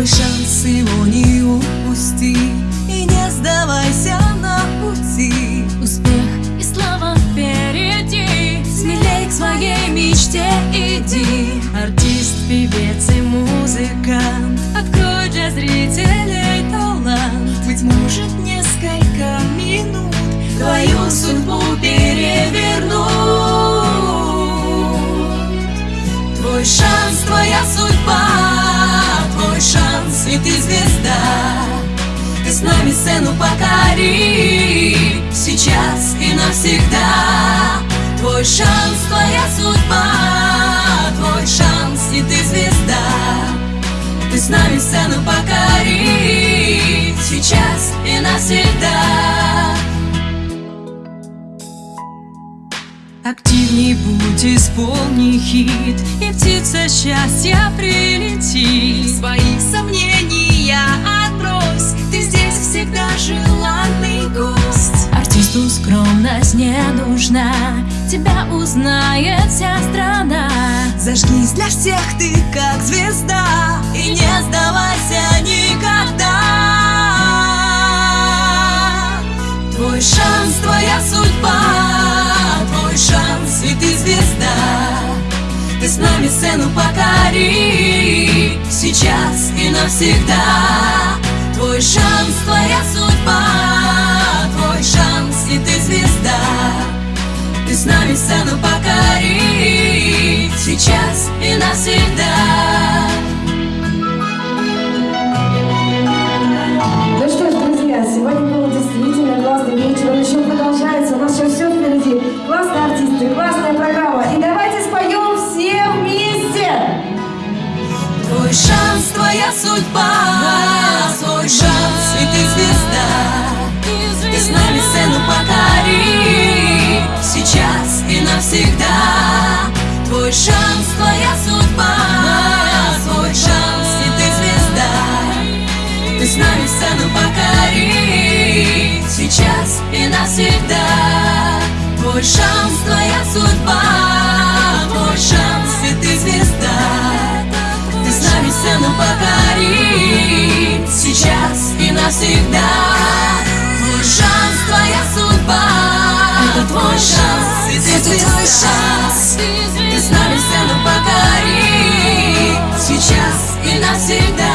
Твой шанс его не упусти. И не сдавайся на пути. Успех и слава впереди. Смелей к своей мечте иди. Артист, певец и музыкант. Открой для зрителей талант. Быть может несколько минут Твою судьбу перевернут Твой шанс, шанс, и ты звезда? Ты с нами сцену покори. Сейчас и навсегда. Твой шанс, твоя судьба. Твой шанс, и ты звезда. Ты с нами сцену покори. Сейчас и навсегда. Активней будь, исполни хит И птица счастья прилетит. Свои сомнения отбрось Ты здесь всегда желанный гость. Артисту скромность не нужна Тебя узнает вся страна. Зажгись для всех ты как звезда. И не сдавайся никогда. Твой шанс, твоя судьба. Твой шанс, и ты звезда. Ты с нами сцену покори. Сейчас и навсегда. Твой шанс, судьба Твой шанс, и ты звезда Ты с нами сцену покори Сейчас и навсегда Ну что ж, друзья, сегодня был действительно классный вечер, он еще продолжается, у нас еще все впереди. Классные артисты, классная программа. И давайте споем все вместе! Твой шанс, твоя судьба навсегда. Твой шанс, твоя судьба. Твой шанс, и ты звезда. Ты с нами сцену покори Сейчас и навсегда. Твой шанс, твоя судьба. Это твой шанс, и ты звезда. Ты с нами сцену покори Сейчас и навсегда